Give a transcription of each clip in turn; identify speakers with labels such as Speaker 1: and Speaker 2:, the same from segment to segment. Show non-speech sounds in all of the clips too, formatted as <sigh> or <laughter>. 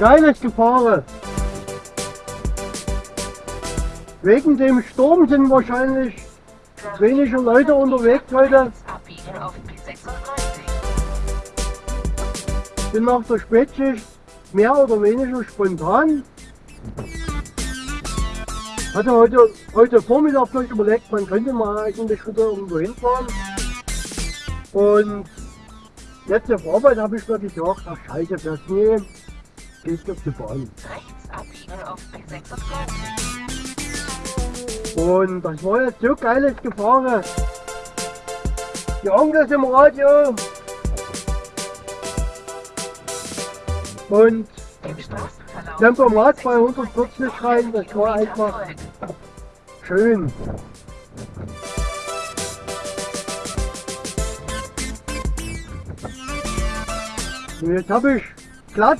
Speaker 1: Geiles Gefahren. Wegen dem Sturm sind wahrscheinlich weniger Leute unterwegs heute.
Speaker 2: B36.
Speaker 1: Bin nach der Spätschicht mehr oder weniger spontan. Hatte heute, heute Vormittag noch überlegt, man könnte mal eigentlich wieder irgendwo hinfahren. Und jetzt auf Arbeit habe ich mir gesagt, ach scheiße, das nie, gehst auf die Bahn.
Speaker 2: Rechts abbiegen auf B36.
Speaker 1: Und das war jetzt so geiles Gefahren. Die Onkels im Radio. Und. Tempomat bei 140 rein, das war einfach schön. Und jetzt habe ich glatt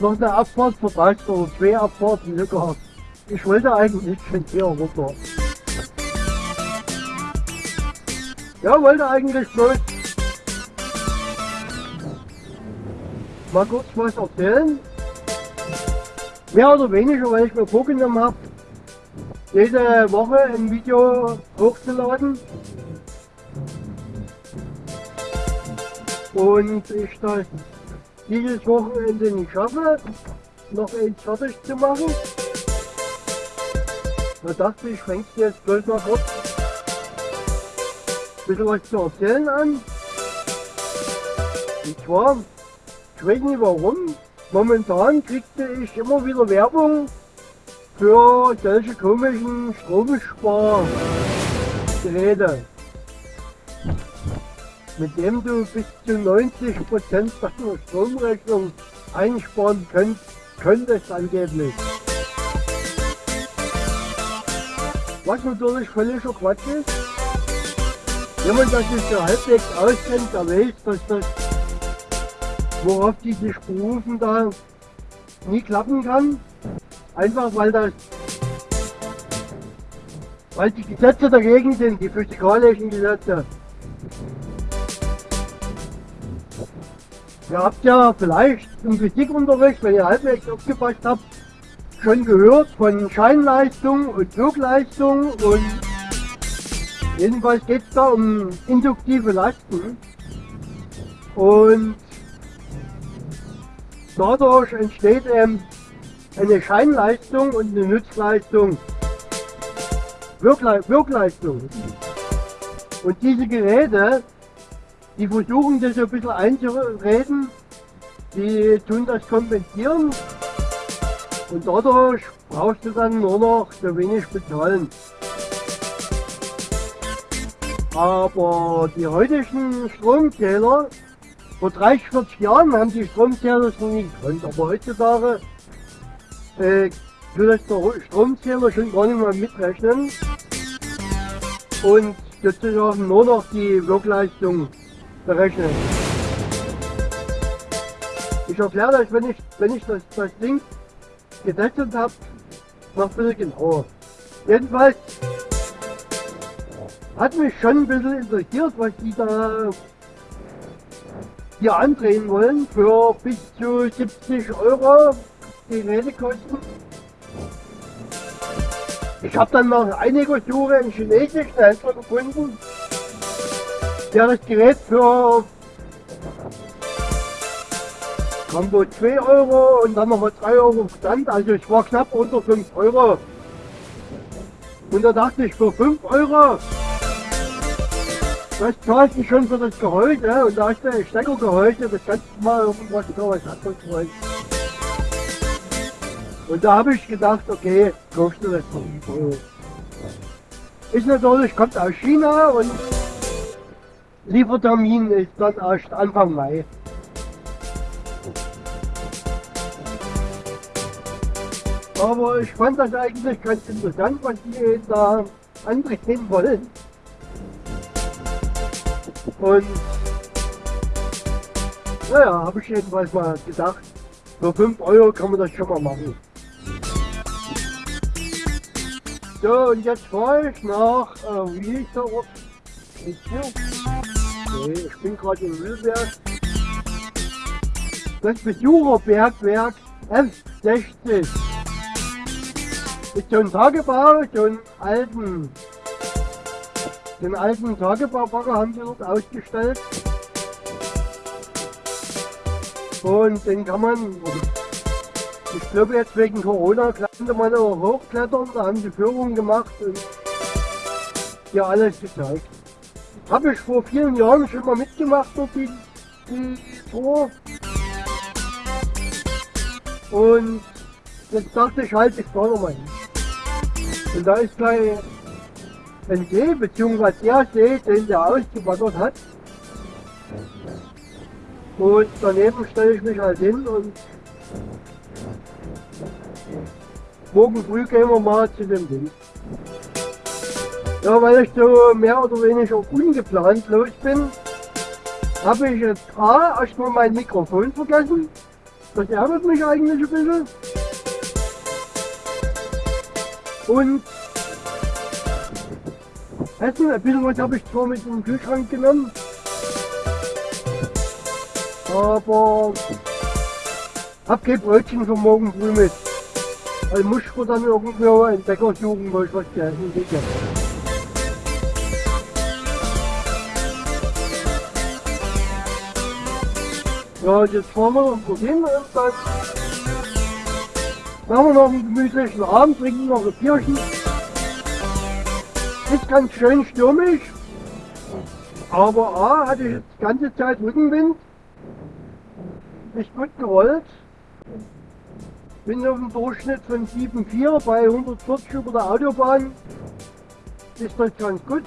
Speaker 1: noch eine Abfahrt verpasst oder zwei Abfahrten sogar. Ich wollte eigentlich schon hier runter. Ja, wollte eigentlich bloß mal kurz was erzählen. Mehr oder weniger, weil ich mir vorgenommen habe, jede Woche ein Video hochzuladen. Und ich das dieses Wochenende nicht schaffe, noch eins fertig zu machen. Da dachte ich, fängst du jetzt bloß mal kurz ein bisschen was zu erzählen an. Und zwar, ich weiß nicht warum, momentan kriegte ich immer wieder Werbung für solche komischen Stromspargeräte, mit dem du bis zu 90% deiner Stromrechnung einsparen könnt, könntest angeblich. Was natürlich völliger Quatsch ist. Jemand, der sich so halbwegs auskennt, der weiß, dass das, worauf die sich berufen, da nie klappen kann. Einfach weil das, weil die Gesetze dagegen sind, die physikalischen Gesetze. Ihr habt ja vielleicht im Physikunterricht, wenn ihr halbwegs aufgepasst habt, schon gehört von Scheinleistung und Zugleistung und jedenfalls geht es da um induktive Lasten und dadurch entsteht eben eine Scheinleistung und eine Nutzleistung, Wirkle Wirkleistung. Und diese Geräte, die versuchen das ein bisschen einzureden, die tun das kompensieren und dadurch brauchst du dann nur noch so wenig bezahlen. Aber die heutigen Stromzähler, vor 30, 40 Jahren haben die Stromzähler noch nie gekonnt, aber heutzutage äh, der Stromzähler schon gar nicht mehr mitrechnen. Und sozusagen nur noch die Wirkleistung berechnen. Ich erkläre das, wenn ich, wenn ich das, das Ding getestet habe, noch ein bisschen genauer. Jedenfalls hat mich schon ein bisschen interessiert, was die da hier andrehen wollen für bis zu 70 Euro die Gerätekosten. Ich habe dann nach einiger Suche einen chinesischen Händler gefunden, der das Gerät für Combo 2 Euro und dann nochmal 3 Euro Versand, also ich war knapp unter 5 Euro. Und da dachte ich, für 5 Euro, das zahlst du schon für das Gehäuse und da du ein Steckergehäuse, das kannst du mal irgendwas für was anderes wollen. Und da habe ich gedacht, okay, kaufst du das für 5 Euro. Ist natürlich, kommt aus China und Liefertermin ist dann erst Anfang Mai. Aber ich fand das eigentlich ganz interessant, was die da andrehen wollen. Und naja, habe ich jedenfalls mal gedacht, für 5 Euro kann man das schon mal machen. So, und jetzt fahre ich nach, äh, wie hieß der Ort? Ich bin gerade in Mühlberg. Das Besucherbergwerk F60. Ist so ein Tagebau, so einen alten, den alten Tagebaubagger haben sie dort ausgestellt. Und den kann man, ich glaube jetzt wegen Corona konnte man auch hochklettern, da haben sie Führungen gemacht und ja alles gezeigt. Habe ich vor vielen Jahren schon mal mitgemacht durch die, die Tour. Und jetzt dachte ich halt, ich fahre nochmal hin. Und da ist gleich ein See, beziehungsweise der See, den der ausgebaggert hat. Und daneben stelle ich mich halt hin und morgen früh gehen wir mal zu dem Ding. Ja, weil ich so mehr oder weniger ungeplant los bin, habe ich jetzt A, erstmal mein Mikrofon vergessen. Das ärgert mich eigentlich ein bisschen. Und Essen, ein bisschen was habe ich zwar mit den Kühlschrank genommen, aber hab kein Brötchen für morgen früh mit. Also muss ich mir dann irgendwo einen Bäcker suchen, wo ich was zu essen kriege. Ja, jetzt fahren wir noch hin und dann machen wir noch einen gemütlichen Abend, trinken noch ein Bierchen. Ist ganz schön stürmisch, aber A, hatte ich jetzt die ganze Zeit Rückenwind. Ist gut gerollt. Bin auf dem Durchschnitt von 7,4 bei 140 über der Autobahn. Ist das ganz gut.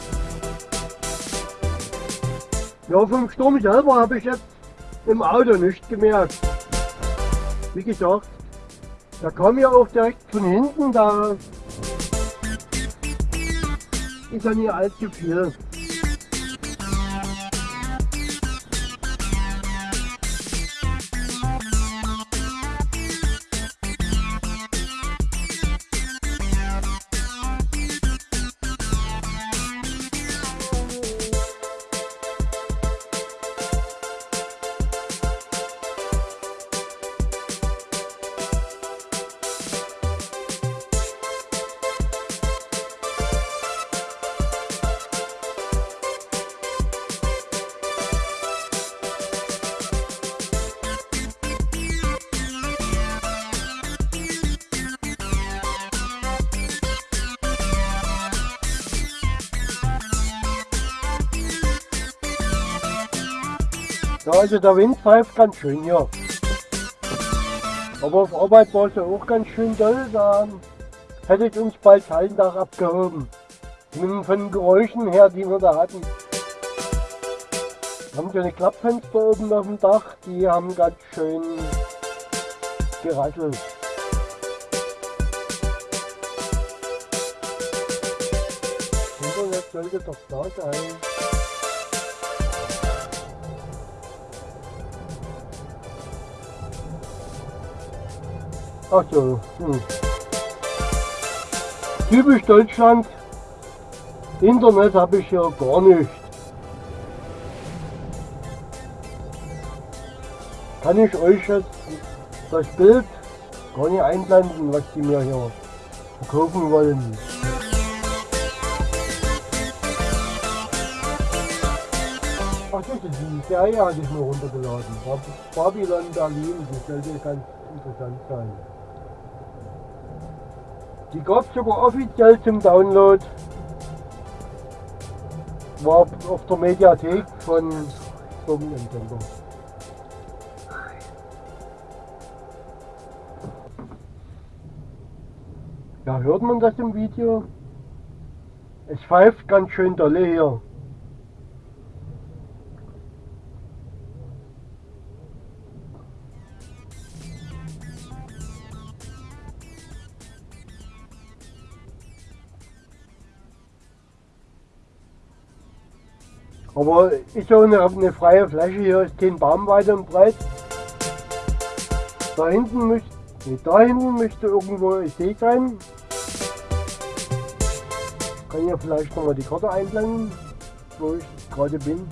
Speaker 1: Ja, vom Sturm selber habe ich jetzt im Auto nicht gemerkt. Wie gesagt, da kam ja auch direkt von hinten, da ist ja nicht allzu viel. Ja, also der Wind pfeift ganz schön, ja. Aber auf Arbeit war es ja auch ganz schön doll, da hätte ich uns bald Schallendach abgehoben. Von den Geräuschen her, die wir da hatten. Wir haben so eine Klappfenster oben auf dem Dach, die haben ganz schön gerasselt. Internet sollte doch da sein. Ach so. Hm. Typisch Deutschland. Internet habe ich ja gar nicht. Kann ich euch jetzt das Bild gar nicht einblenden, was die mir hier verkaufen wollen. Ach, das ist die Serie hatte ich mir runtergeladen. Bab- Babylon Berlin, die sollte ganz interessant sein. Die gab es sogar offiziell zum Download. War auf der Mediathek von Firmenentender. Ja, hört man das im Video? Es pfeift ganz schön dolle hier. Aber ist so eine, eine freie Fläche, hier ist kein Baum weit und breit. Da hinten müsste, nee, da hinten müsste irgendwo ein See sein. Kann ja vielleicht nochmal die Karte einblenden, wo ich gerade bin.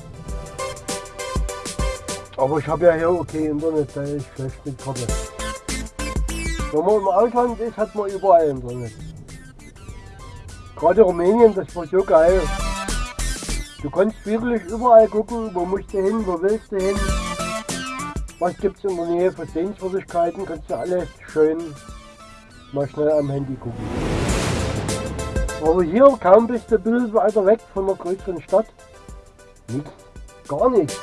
Speaker 1: Aber ich habe ja hier okay Internet, da ist schlecht mit Karte. Wenn man im Ausland ist, hat man überall Internet. Gerade Rumänien, das war so geil. Du kannst wirklich überall gucken, wo musst du hin, wo willst du hin. Was gibt's in der Nähe für Sehenswürdigkeiten, kannst du alles schön mal schnell am Handy gucken. Aber hier kaum bist du ein bisschen weiter weg von der größeren Stadt. Nichts, gar nichts.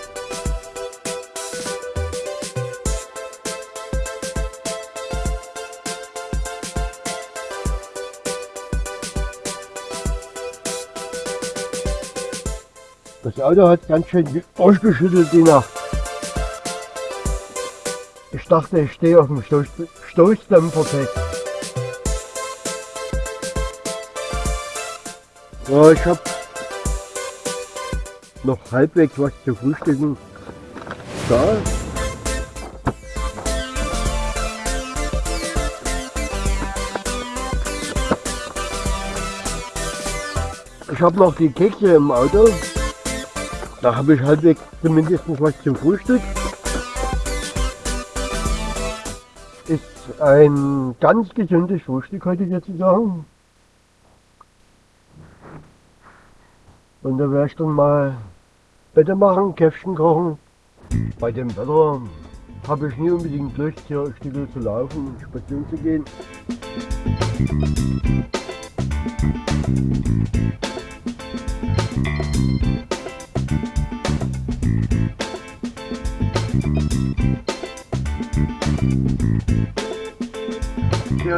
Speaker 1: Das Auto hat ganz schön durchgeschüttelt die Nacht. Ich dachte, ich stehe auf dem Stoß Stoßdämpfer fest. Ja, ich habe noch halbwegs was zu frühstücken. Da. Ich habe noch die Kekse im Auto. Da habe ich halbwegs zumindest was zum Frühstück. Ist ein ganz gesundes Frühstück heute jetzt sagen. Und da werde ich dann mal Bette machen, Käffchen kochen. Bei dem Wetter habe ich nie unbedingt Lust, hier ein Stück zu laufen und spazieren zu gehen.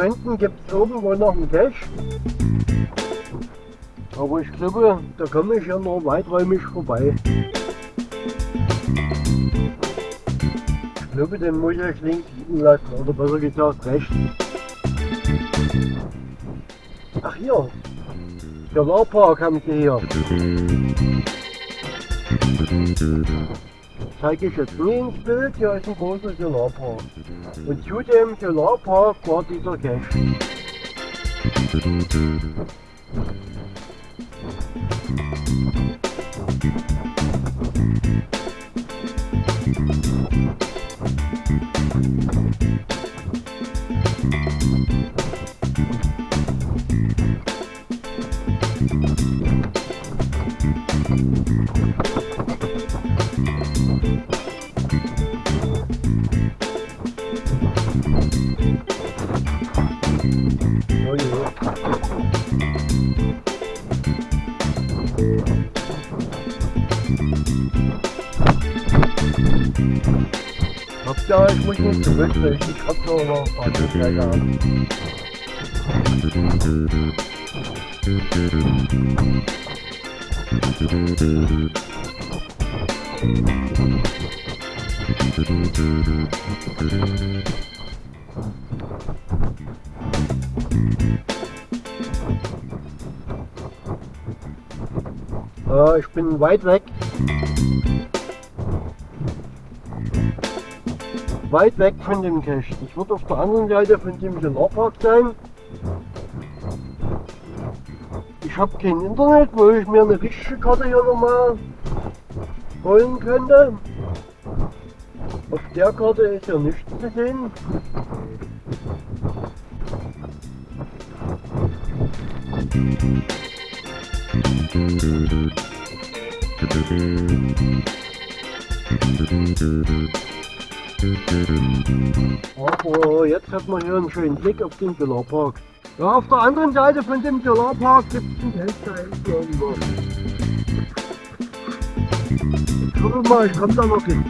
Speaker 1: Hier hinten gibt es irgendwo noch einen Cache. Aber ich glaube, da komme ich ja nur weiträumig vorbei. Ich glaube, den muss ich links liegen lassen, oder besser gesagt rechts. Ach hier, der Solarpark haben sie hier. Zeige ich jetzt nie ins Bild, hier ist ein großer Solarpark. Und zu dem Solarpark war dieser Cache. Nicht gewöhnen, ich hab paar Möglichkeiten haben. Äh, ich bin weit weg. Weit weg von dem Cache. Ich wird auf der anderen Seite von dem Solarpark sein. Ich habe kein Internet, wo ich mir eine richtige Karte hier nochmal holen könnte. Auf der Karte ist ja nichts zu sehen. Aber jetzt hat man hier einen schönen Blick auf den Solarpark. Ja, auf der anderen Seite von dem Solarpark gibt es einen Testteil irgendwo. Ich mal, ich komme da noch hin.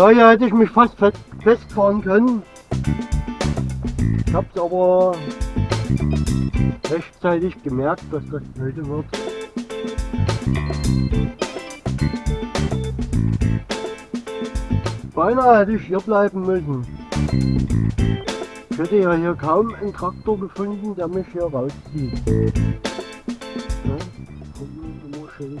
Speaker 1: Ja, hier hätte ich mich fast fest, festfahren können. Ich hab's aber rechtzeitig gemerkt, dass das heute wird. Beinahe hätte ich hier bleiben müssen. Ich hätte ja hier kaum einen Traktor gefunden, der mich hier rauszieht. Ja, schön.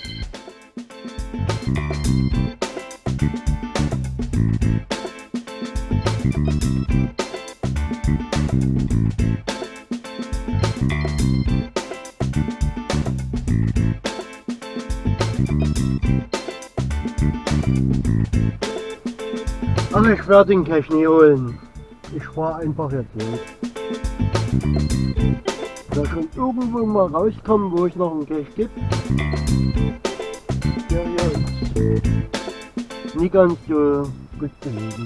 Speaker 1: ich werde den Cash nie holen. Ich fahre einfach jetzt los. Da schon irgendwo mal rauskommen, wo es noch einen Cash gibt. Der hier ist nie ganz so gut gelegen.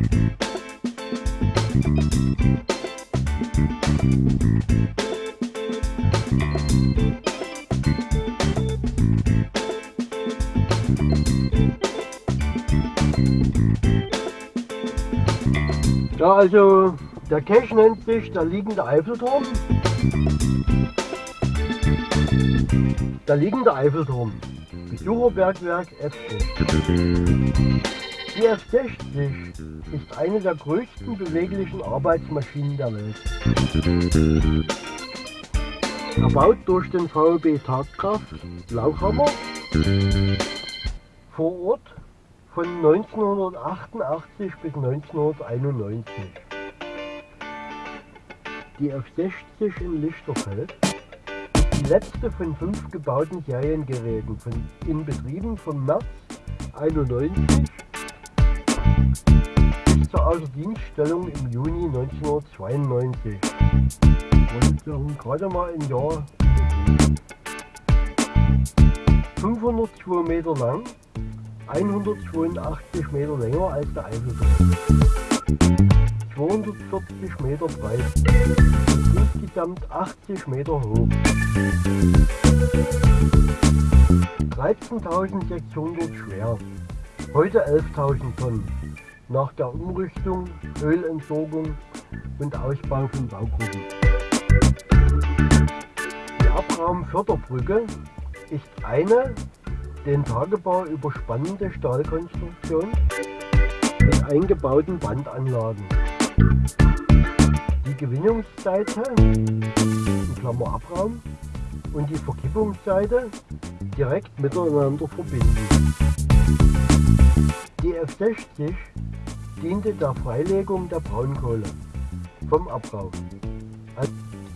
Speaker 1: also der Cache nennt sich der liegende Eiffelturm. Der liegende Eiffelturm. Besucherbergwerk F60. Die F60 ist eine der größten beweglichen Arbeitsmaschinen der Welt. Erbaut durch den VB Tatkraft Lauchhammer vor Ort von 1988 bis 1991. Die F60 in Lichterfeld die letzte von fünf gebauten Seriengeräten von, in Betrieben vom März 91 bis zur Außerdienststellung im Juni 1992. Und gerade mal ein Jahr 502 Meter lang 182 Meter länger als der Eiffelturm. 240 Meter breit. Insgesamt 80 Meter hoch. 13.600 schwer. Heute 11.000 Tonnen. Nach der Umrüstung, Ölentsorgung und Ausbau von Baugruppen. Die Abraumförderbrücke ist eine den Tagebau überspannende Stahlkonstruktion mit eingebauten Bandanlagen. Die Gewinnungsseite, in Klammer Abraum, und die Verkippungsseite direkt miteinander verbinden. Die F60 diente der Freilegung der Braunkohle vom Abraum,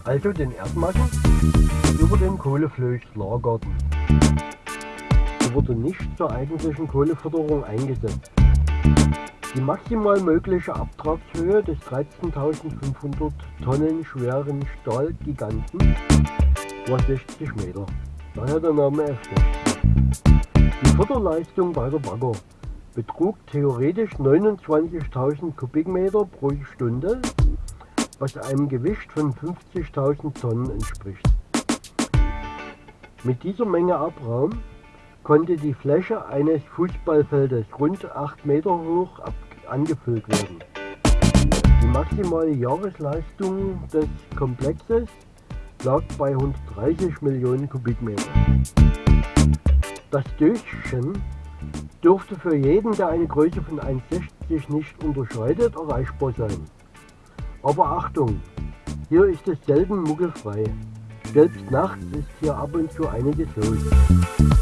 Speaker 1: also den Erdmassen über den Kohleflöß wurde nicht zur eigentlichen Kohleförderung eingesetzt. Die maximal mögliche Abtragshöhe des 13.500 Tonnen schweren Stahlgiganten war 60 Meter. Daher der Name F60. Die Förderleistung bei der Bagger betrug theoretisch 29.000 Kubikmeter pro Stunde, was einem Gewicht von 50.000 Tonnen entspricht. Mit dieser Menge Abraum konnte die Fläche eines Fußballfeldes rund 8 Meter hoch angefüllt werden. Die maximale Jahresleistung des Komplexes lag bei 130 Millionen Kubikmeter. Das Döschen dürfte für jeden, der eine Größe von 1,60 nicht unterschreitet, erreichbar sein. Aber Achtung, hier ist es selten muggelfrei. Selbst nachts ist hier ab und zu einiges los.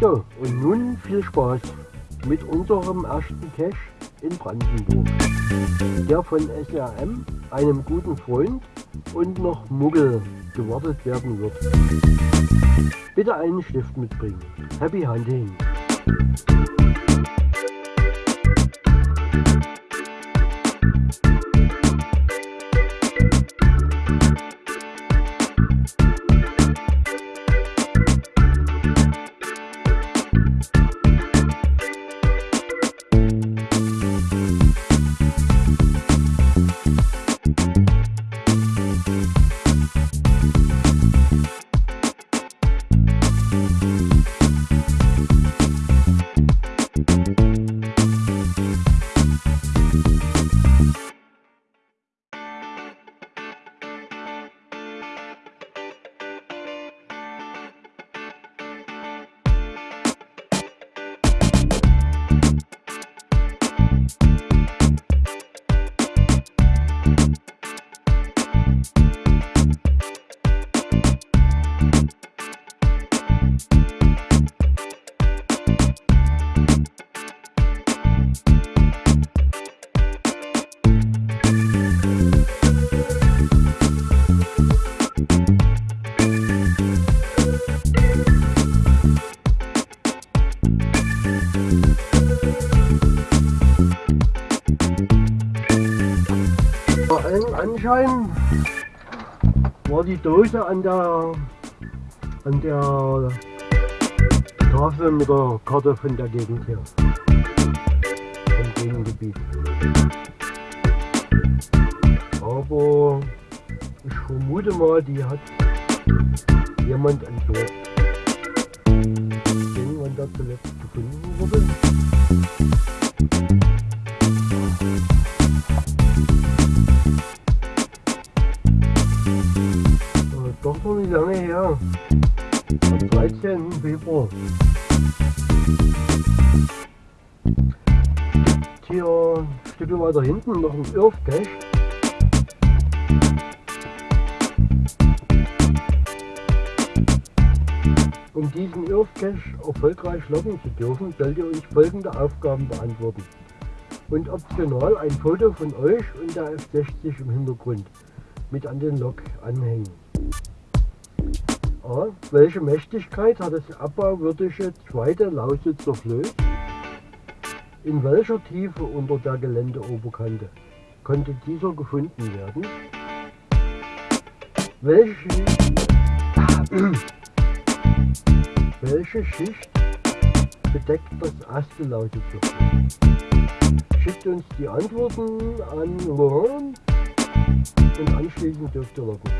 Speaker 1: So, und nun viel Spaß mit unserem ersten Cache in Brandenburg. Der von SRM, einem guten Freund und noch Muggel gewartet werden wird. Bitte einen Stift mitbringen. Happy Hunting! Anschein war die Dose an der an der Tafel mit der Karte von der Gegend hier. Vom Gegengebiet. Aber ich vermute mal, die hat jemand entsorgt. Den wann da zuletzt gefunden wurde. Weiter hinten noch ein Irrcache. Um diesen Irrcache erfolgreich locken zu dürfen, sollt ihr euch folgende Aufgaben beantworten. Und optional ein Foto von euch und der F60 im Hintergrund mit an den Lok anhängen. A. Welche Mächtigkeit hat das abbauwürdige zweite Lausitzer Flöß? In welcher Tiefe unter der Geländeoberkante konnte dieser gefunden werden? Welche, <clears throat> welche Schicht bedeckt das Flöß? Schickt uns die Antworten an Laurent und anschließend dürft ihr locken.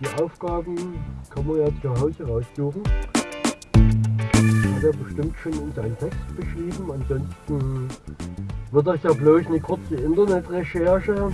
Speaker 1: Die Aufgaben kann man ja zu Hause raussuchen. Hat er bestimmt schon in seinem Text beschrieben. Ansonsten wird das ja bloß eine kurze Internetrecherche.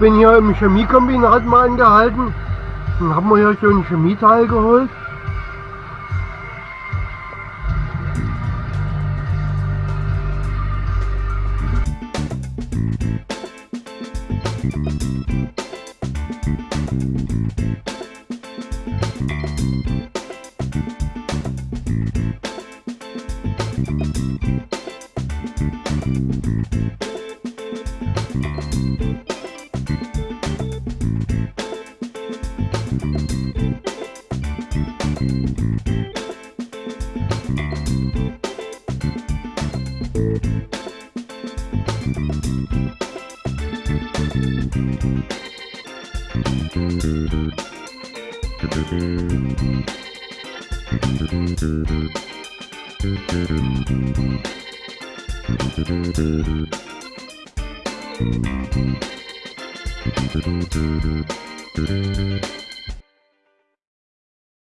Speaker 1: bin hier im Chemiekombinat mal angehalten und habe mir hier so ein Chemieteil geholt.